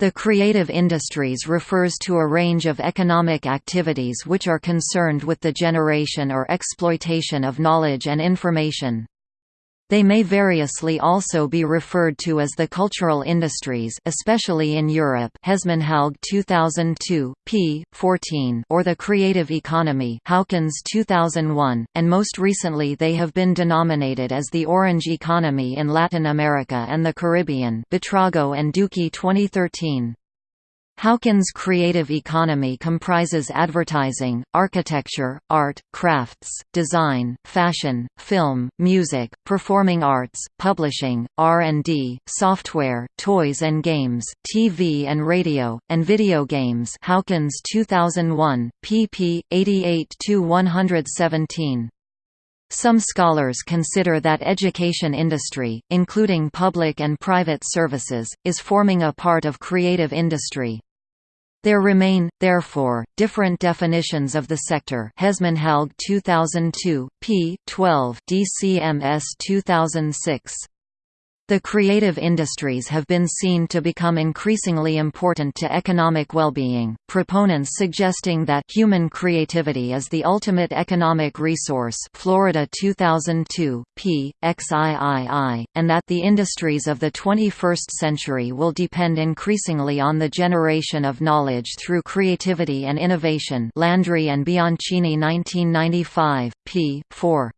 The creative industries refers to a range of economic activities which are concerned with the generation or exploitation of knowledge and information. They may variously also be referred to as the cultural industries especially in Europe Hesmondhalgh 2002, p. 14 or the creative economy Howkins 2001, and most recently they have been denominated as the orange economy in Latin America and the Caribbean Buitrago and Duque 2013. Howkins' creative economy comprises advertising, architecture, art, crafts, design, fashion, film, music, performing arts, publishing, R&D, software, toys and games, TV and radio, and video games Howkins 2001, pp. 88–117. Some scholars consider that education industry, including public and private services, is forming a part of creative industry. There remain, therefore, different definitions of the sector Hesmondhalgh 2002, p. 12 DCMS 2006. The creative industries have been seen to become increasingly important to economic well-being, proponents suggesting that human creativity is the ultimate economic resource Florida 2002, p. XIII, and that the industries of the 21st century will depend increasingly on the generation of knowledge through creativity and innovation Landry and Bianchini 1995, p. 4.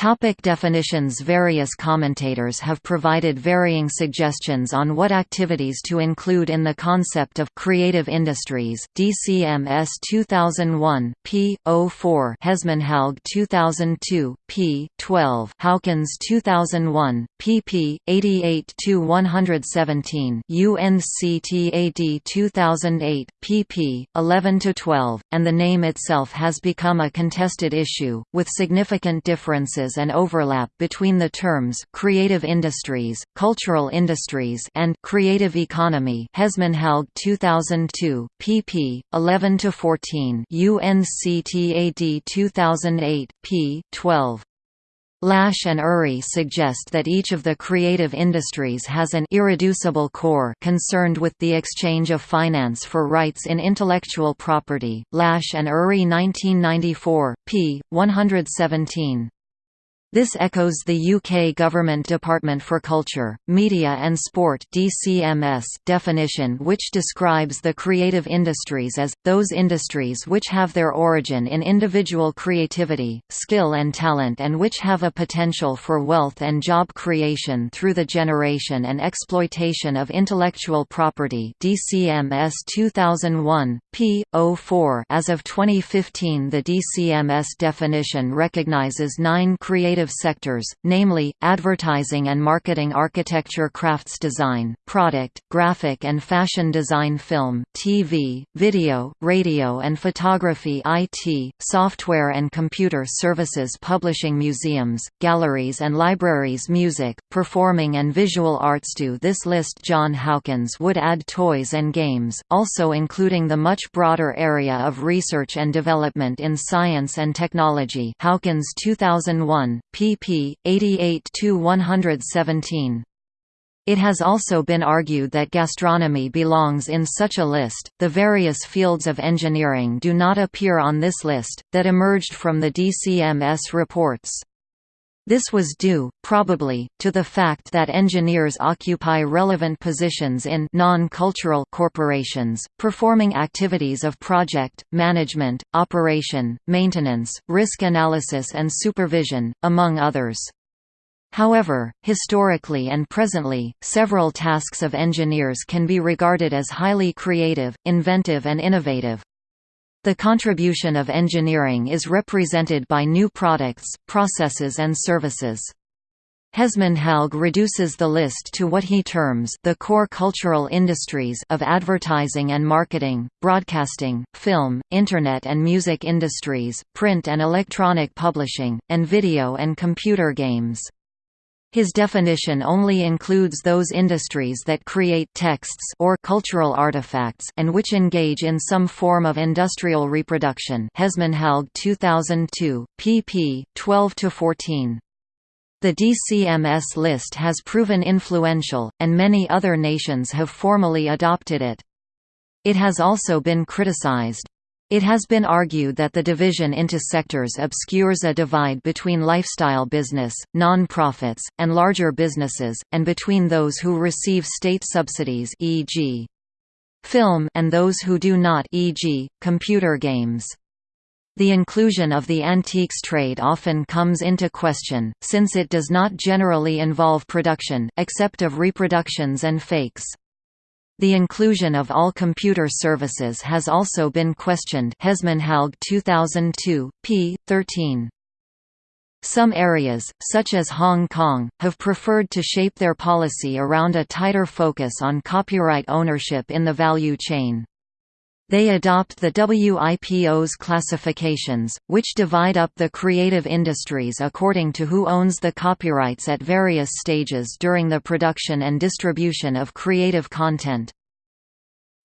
Topic definitions Various commentators have provided varying suggestions on what activities to include in the concept of creative industries. DCMS 2001, p. 04, Hesmondhalgh 2002, p. 12, Howkins 2001, pp. 88-117, UNCTAD 2008, pp. 11-12, and the name itself has become a contested issue, with significant differences differences and overlap between the terms creative industries, cultural industries and creative economy. Hesmondhalgh 2002, pp. 11 to 14. UNCTAD 2008, p. 12. Lash and Urry suggest that each of the creative industries has an irreducible core concerned with the exchange of finance for rights in intellectual property. Lash and Urry 1994, p. 117. This echoes the UK Government Department for Culture, Media and Sport DCMS definition which describes the creative industries as, those industries which have their origin in individual creativity, skill and talent and which have a potential for wealth and job creation through the generation and exploitation of intellectual property DCMS 2001, p. 04 As of 2015 the DCMS definition recognizes nine creative creative sectors, namely, advertising and marketing architecture crafts design, product, graphic and fashion design film, TV, video, radio and photography IT, software and computer services publishing museums, galleries and libraries music, performing and visual arts. To this list John Howkins would add toys and games, also including the much broader area of research and development in science and technology. Howkins 2001, pp. 88–117. It has also been argued that gastronomy belongs in such a list. The various fields of engineering do not appear on this list, that emerged from the DCMS reports. This was due, probably, to the fact that engineers occupy relevant positions in non-cultural corporations, performing activities of project, management, operation, maintenance, risk analysis and supervision, among others. However, historically and presently, several tasks of engineers can be regarded as highly creative, inventive and innovative. The contribution of engineering is represented by new products, processes and services. Hesmondhalgh reduces the list to what he terms the core cultural industries of advertising and marketing, broadcasting, film, internet and music industries, print and electronic publishing, and video and computer games. His definition only includes those industries that create texts or cultural artifacts and which engage in some form of industrial reproduction. Hesmondhalgh 2002, pp. 12 to 14. The DCMS list has proven influential, and many other nations have formally adopted it. It has also been criticized. It has been argued that the division into sectors obscures a divide between lifestyle business, non-profits, and larger businesses, and between those who receive state subsidies e.g. film and those who do not e.g., computer games. The inclusion of the antiques trade often comes into question, since it does not generally involve production, except of reproductions and fakes. The inclusion of all computer services has also been questioned Hesmondhalgh 2002, p. 13. Some areas, such as Hong Kong, have preferred to shape their policy around a tighter focus on copyright ownership in the value chain. They adopt the WIPO's classifications, which divide up the creative industries according to who owns the copyrights at various stages during the production and distribution of creative content.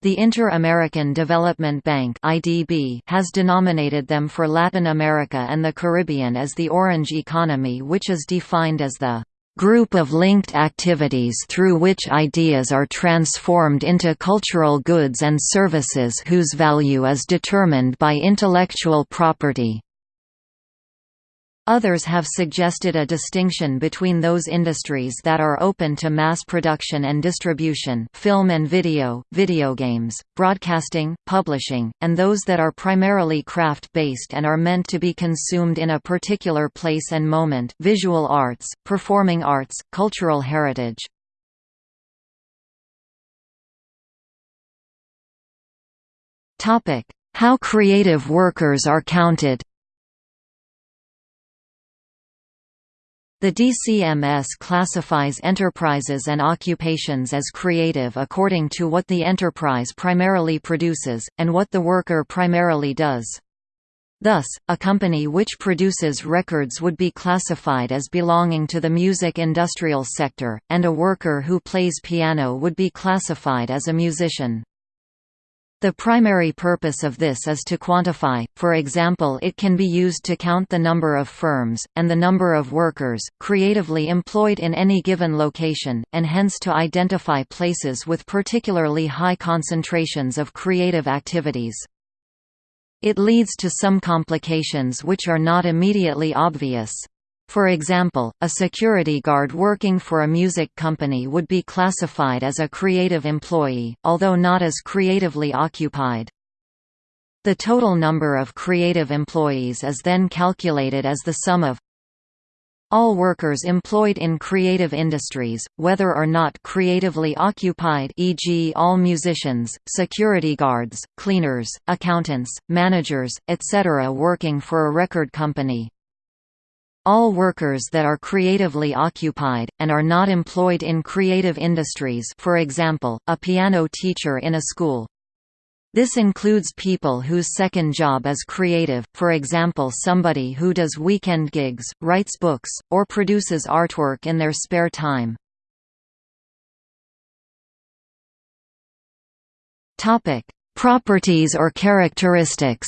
The Inter-American Development Bank (IDB) has denominated them for Latin America and the Caribbean as the Orange Economy which is defined as the group of linked activities through which ideas are transformed into cultural goods and services whose value is determined by intellectual property. Others have suggested a distinction between those industries that are open to mass production and distribution film and video, video games, broadcasting, publishing, and those that are primarily craft-based and are meant to be consumed in a particular place and moment visual arts, performing arts, cultural heritage. How creative workers are counted The DCMS classifies enterprises and occupations as creative according to what the enterprise primarily produces, and what the worker primarily does. Thus, a company which produces records would be classified as belonging to the music industrial sector, and a worker who plays piano would be classified as a musician. The primary purpose of this is to quantify, for example it can be used to count the number of firms, and the number of workers, creatively employed in any given location, and hence to identify places with particularly high concentrations of creative activities. It leads to some complications which are not immediately obvious. For example, a security guard working for a music company would be classified as a creative employee, although not as creatively occupied. The total number of creative employees is then calculated as the sum of all workers employed in creative industries, whether or not creatively occupied e.g. all musicians, security guards, cleaners, accountants, managers, etc. working for a record company. All workers that are creatively occupied, and are not employed in creative industries for example, a piano teacher in a school. This includes people whose second job is creative, for example somebody who does weekend gigs, writes books, or produces artwork in their spare time. Properties or characteristics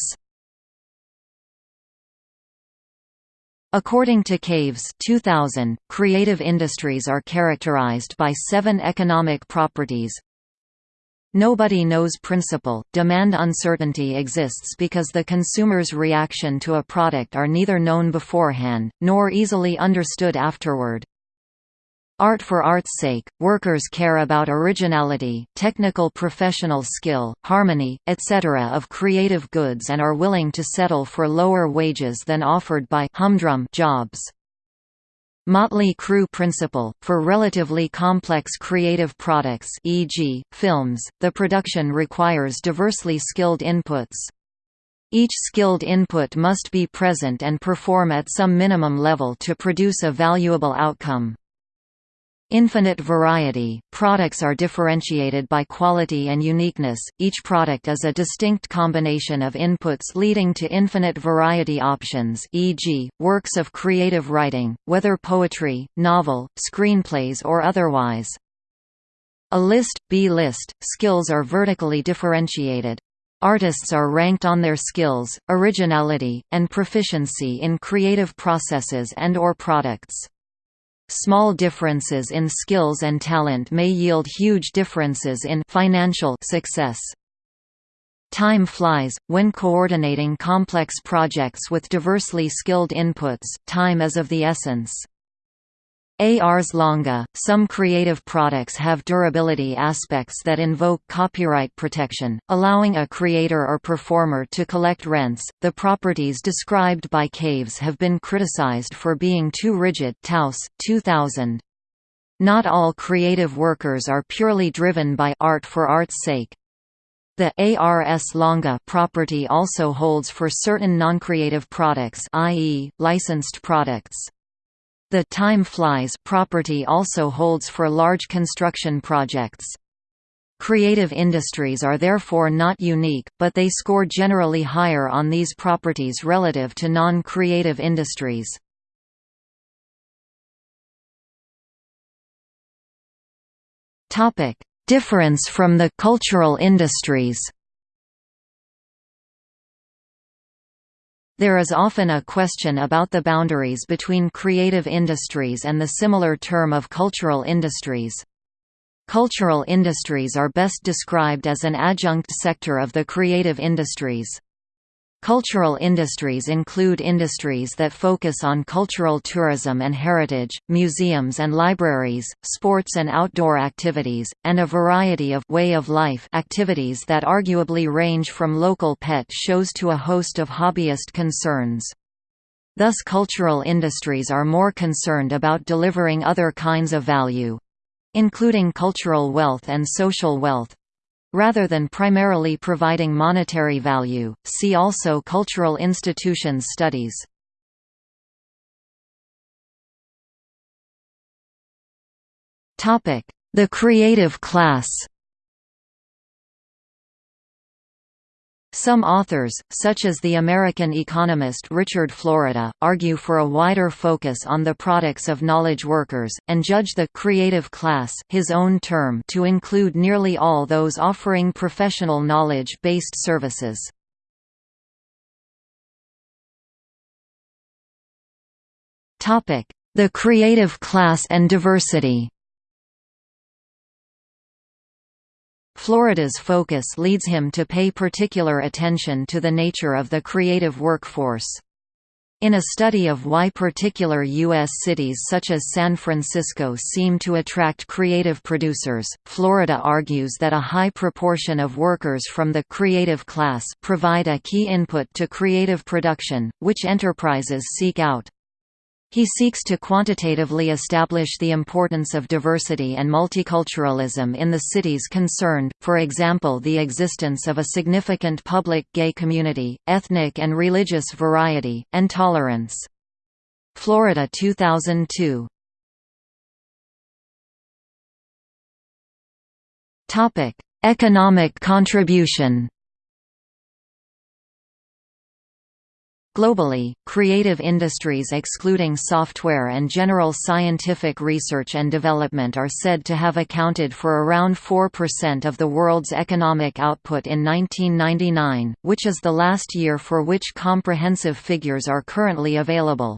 According to Caves 2000, creative industries are characterized by seven economic properties. Nobody knows principle, demand uncertainty exists because the consumer's reaction to a product are neither known beforehand, nor easily understood afterward. Art for art's sake, workers care about originality, technical professional skill, harmony, etc. of creative goods and are willing to settle for lower wages than offered by humdrum jobs. Motley crew principle, for relatively complex creative products e.g., films, the production requires diversely skilled inputs. Each skilled input must be present and perform at some minimum level to produce a valuable outcome. Infinite variety, products are differentiated by quality and uniqueness, each product is a distinct combination of inputs leading to infinite variety options e.g., works of creative writing, whether poetry, novel, screenplays or otherwise. A list, B-list, skills are vertically differentiated. Artists are ranked on their skills, originality, and proficiency in creative processes and or products. Small differences in skills and talent may yield huge differences in financial success. Time flies. When coordinating complex projects with diversely skilled inputs, time is of the essence. Ars longa, some creative products have durability aspects that invoke copyright protection, allowing a creator or performer to collect rents. The properties described by Caves have been criticized for being too rigid. Towse, 2000. Not all creative workers are purely driven by art for art's sake. The ARS longa property also holds for certain non-creative products i.e., licensed products. The time flies property also holds for large construction projects. Creative industries are therefore not unique, but they score generally higher on these properties relative to non-creative industries. Difference from the cultural industries There is often a question about the boundaries between creative industries and the similar term of cultural industries. Cultural industries are best described as an adjunct sector of the creative industries. Cultural industries include industries that focus on cultural tourism and heritage, museums and libraries, sports and outdoor activities, and a variety of way of life activities that arguably range from local pet shows to a host of hobbyist concerns. Thus cultural industries are more concerned about delivering other kinds of value—including cultural wealth and social wealth, Rather than primarily providing monetary value, see also Cultural institutions studies. The creative class Some authors, such as the American economist Richard Florida, argue for a wider focus on the products of knowledge workers, and judge the «creative class» his own term to include nearly all those offering professional knowledge-based services. The creative class and diversity Florida's focus leads him to pay particular attention to the nature of the creative workforce. In a study of why particular U.S. cities such as San Francisco seem to attract creative producers, Florida argues that a high proportion of workers from the creative class provide a key input to creative production, which enterprises seek out. He seeks to quantitatively establish the importance of diversity and multiculturalism in the cities concerned, for example the existence of a significant public gay community, ethnic and religious variety, and tolerance. Florida 2002 Economic contribution Globally, creative industries excluding software and general scientific research and development are said to have accounted for around 4% of the world's economic output in 1999, which is the last year for which comprehensive figures are currently available.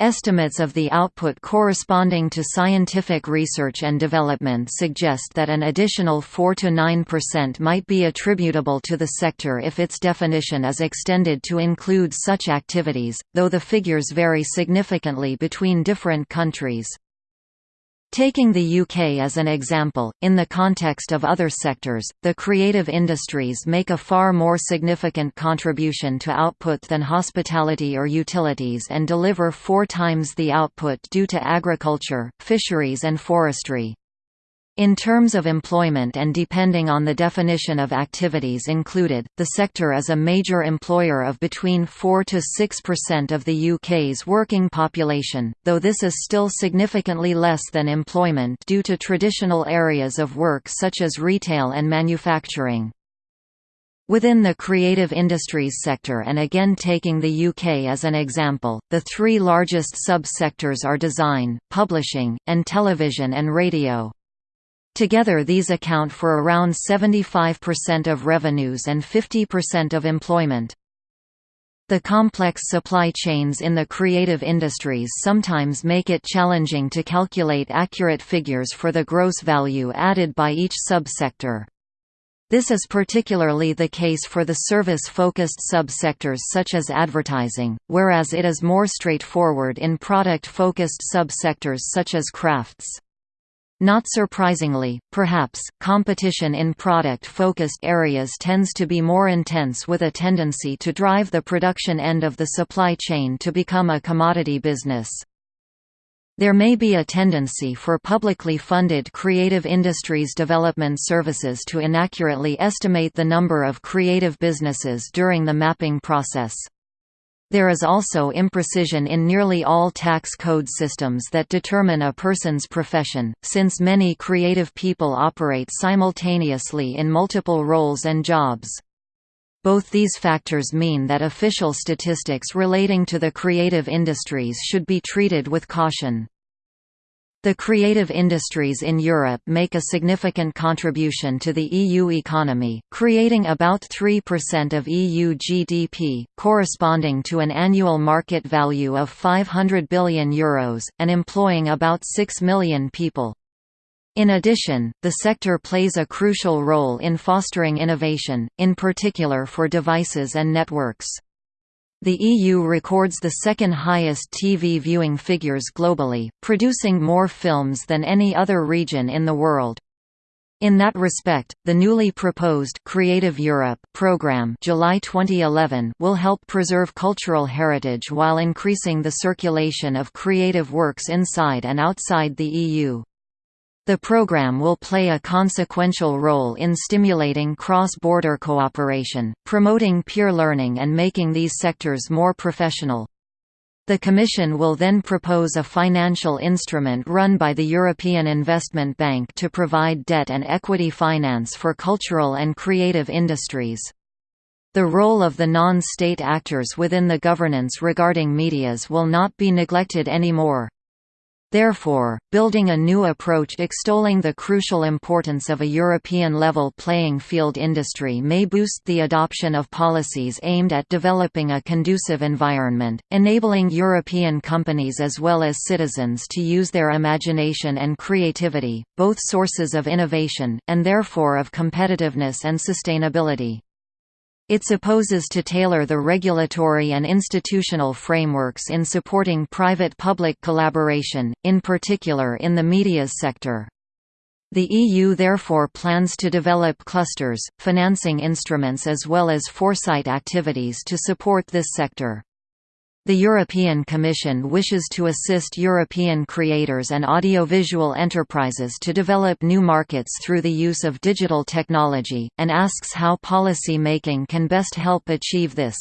Estimates of the output corresponding to scientific research and development suggest that an additional 4–9% might be attributable to the sector if its definition is extended to include such activities, though the figures vary significantly between different countries. Taking the UK as an example, in the context of other sectors, the creative industries make a far more significant contribution to output than hospitality or utilities and deliver four times the output due to agriculture, fisheries and forestry. In terms of employment and depending on the definition of activities included, the sector is a major employer of between 4 to 6% of the UK's working population, though this is still significantly less than employment due to traditional areas of work such as retail and manufacturing. Within the creative industries sector and again taking the UK as an example, the three largest sub-sectors are design, publishing, and television and radio. Together these account for around 75% of revenues and 50% of employment. The complex supply chains in the creative industries sometimes make it challenging to calculate accurate figures for the gross value added by each subsector. This is particularly the case for the service-focused subsectors such as advertising, whereas it is more straightforward in product-focused subsectors such as crafts. Not surprisingly, perhaps, competition in product-focused areas tends to be more intense with a tendency to drive the production end of the supply chain to become a commodity business. There may be a tendency for publicly funded creative industries development services to inaccurately estimate the number of creative businesses during the mapping process. There is also imprecision in nearly all tax code systems that determine a person's profession, since many creative people operate simultaneously in multiple roles and jobs. Both these factors mean that official statistics relating to the creative industries should be treated with caution. The creative industries in Europe make a significant contribution to the EU economy, creating about 3% of EU GDP, corresponding to an annual market value of €500 billion, Euros, and employing about 6 million people. In addition, the sector plays a crucial role in fostering innovation, in particular for devices and networks. The EU records the second highest TV viewing figures globally, producing more films than any other region in the world. In that respect, the newly proposed Creative Europe program July 2011 will help preserve cultural heritage while increasing the circulation of creative works inside and outside the EU. The program will play a consequential role in stimulating cross-border cooperation, promoting peer learning and making these sectors more professional. The Commission will then propose a financial instrument run by the European Investment Bank to provide debt and equity finance for cultural and creative industries. The role of the non-state actors within the governance regarding medias will not be neglected anymore. Therefore, building a new approach extolling the crucial importance of a European-level playing field industry may boost the adoption of policies aimed at developing a conducive environment, enabling European companies as well as citizens to use their imagination and creativity, both sources of innovation, and therefore of competitiveness and sustainability. It supposes to tailor the regulatory and institutional frameworks in supporting private-public collaboration, in particular in the medias sector. The EU therefore plans to develop clusters, financing instruments as well as foresight activities to support this sector. The European Commission wishes to assist European creators and audiovisual enterprises to develop new markets through the use of digital technology, and asks how policy making can best help achieve this.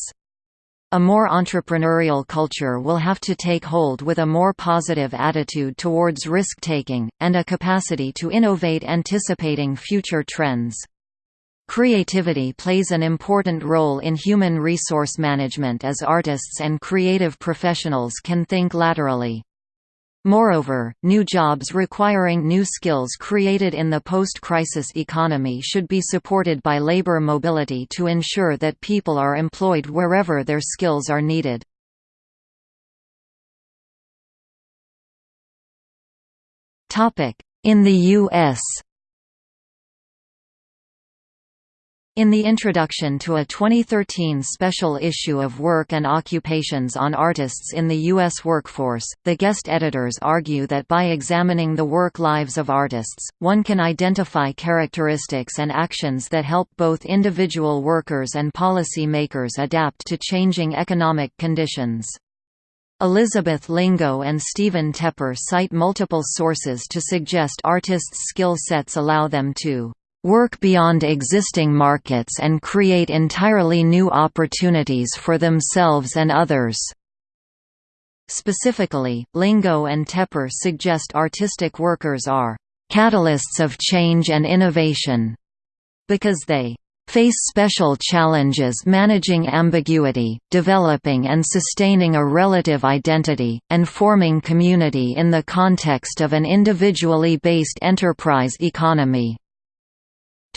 A more entrepreneurial culture will have to take hold with a more positive attitude towards risk-taking, and a capacity to innovate anticipating future trends. Creativity plays an important role in human resource management as artists and creative professionals can think laterally. Moreover, new jobs requiring new skills created in the post-crisis economy should be supported by labor mobility to ensure that people are employed wherever their skills are needed. In the U.S. In the introduction to a 2013 special issue of Work and Occupations on Artists in the U.S. Workforce, the guest editors argue that by examining the work lives of artists, one can identify characteristics and actions that help both individual workers and policy makers adapt to changing economic conditions. Elizabeth Lingo and Stephen Tepper cite multiple sources to suggest artists' skill sets allow them to work beyond existing markets and create entirely new opportunities for themselves and others. Specifically, Lingo and Tepper suggest artistic workers are catalysts of change and innovation because they face special challenges managing ambiguity, developing and sustaining a relative identity, and forming community in the context of an individually based enterprise economy.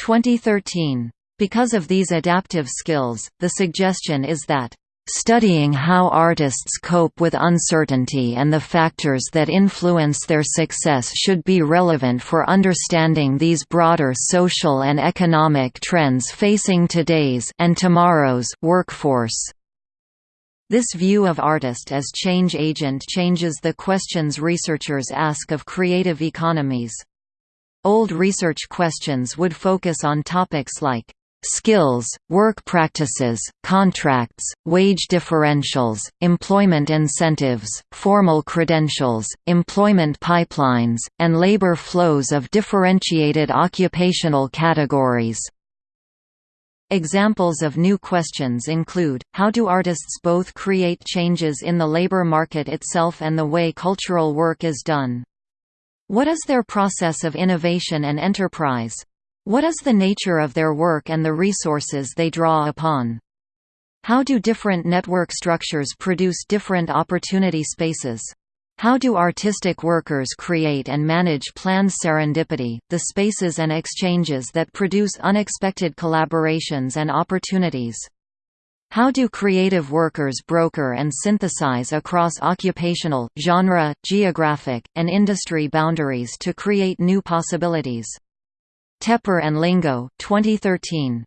2013. Because of these adaptive skills, the suggestion is that Studying how artists cope with uncertainty and the factors that influence their success should be relevant for understanding these broader social and economic trends facing today's and tomorrow's workforce. This view of artist as change agent changes the questions researchers ask of creative economies. Old research questions would focus on topics like skills, work practices, contracts, wage differentials, employment incentives, formal credentials, employment pipelines, and labor flows of differentiated occupational categories. Examples of new questions include, how do artists both create changes in the labor market itself and the way cultural work is done? What is their process of innovation and enterprise? What is the nature of their work and the resources they draw upon? How do different network structures produce different opportunity spaces? How do artistic workers create and manage planned serendipity, the spaces and exchanges that produce unexpected collaborations and opportunities? How do creative workers broker and synthesize across occupational, genre, geographic, and industry boundaries to create new possibilities? Tepper and Lingo, 2013.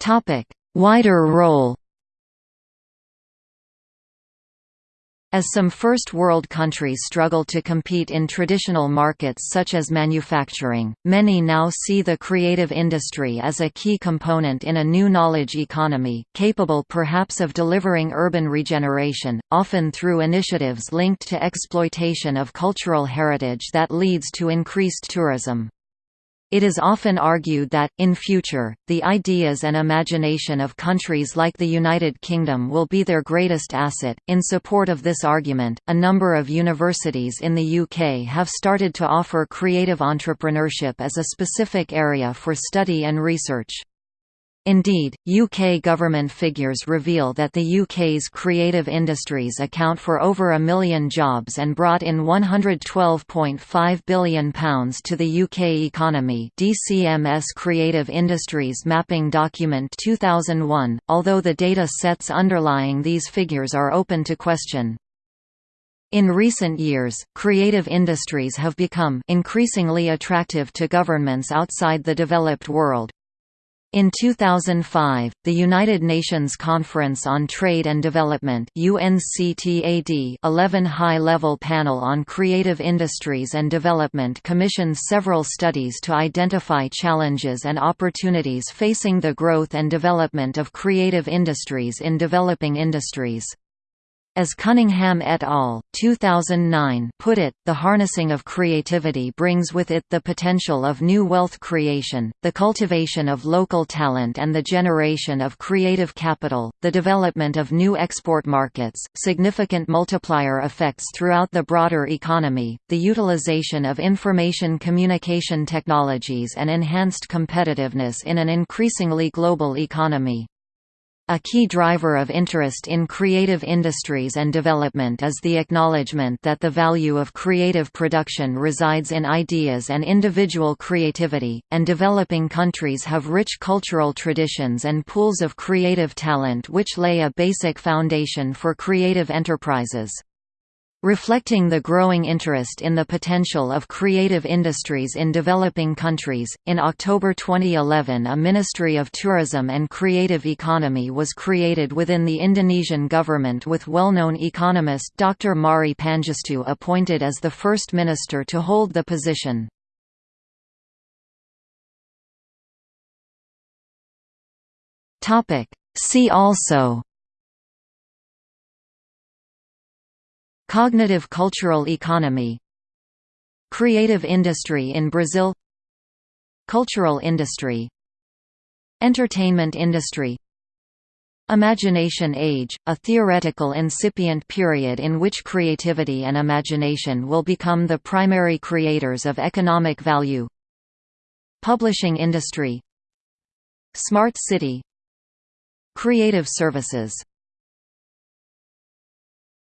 Topic: Wider role. As some First World countries struggle to compete in traditional markets such as manufacturing, many now see the creative industry as a key component in a new knowledge economy, capable perhaps of delivering urban regeneration, often through initiatives linked to exploitation of cultural heritage that leads to increased tourism. It is often argued that, in future, the ideas and imagination of countries like the United Kingdom will be their greatest asset. In support of this argument, a number of universities in the UK have started to offer creative entrepreneurship as a specific area for study and research. Indeed, UK government figures reveal that the UK's creative industries account for over a million jobs and brought in £112.5 billion to the UK economy DCMS Creative Industries Mapping Document 2001, although the data sets underlying these figures are open to question. In recent years, creative industries have become increasingly attractive to governments outside the developed world, in 2005, the United Nations Conference on Trade and Development UNCTAD 11 High-Level Panel on Creative Industries and Development commissioned several studies to identify challenges and opportunities facing the growth and development of creative industries in developing industries. As Cunningham et al. 2009 put it, the harnessing of creativity brings with it the potential of new wealth creation, the cultivation of local talent and the generation of creative capital, the development of new export markets, significant multiplier effects throughout the broader economy, the utilization of information communication technologies and enhanced competitiveness in an increasingly global economy. A key driver of interest in creative industries and development is the acknowledgement that the value of creative production resides in ideas and individual creativity, and developing countries have rich cultural traditions and pools of creative talent which lay a basic foundation for creative enterprises. Reflecting the growing interest in the potential of creative industries in developing countries, in October 2011 a Ministry of Tourism and Creative Economy was created within the Indonesian government with well-known economist Dr. Mari Pangestu appointed as the first minister to hold the position. See also Cognitive cultural economy Creative industry in Brazil Cultural industry Entertainment industry Imagination Age, a theoretical incipient period in which creativity and imagination will become the primary creators of economic value Publishing industry Smart city Creative services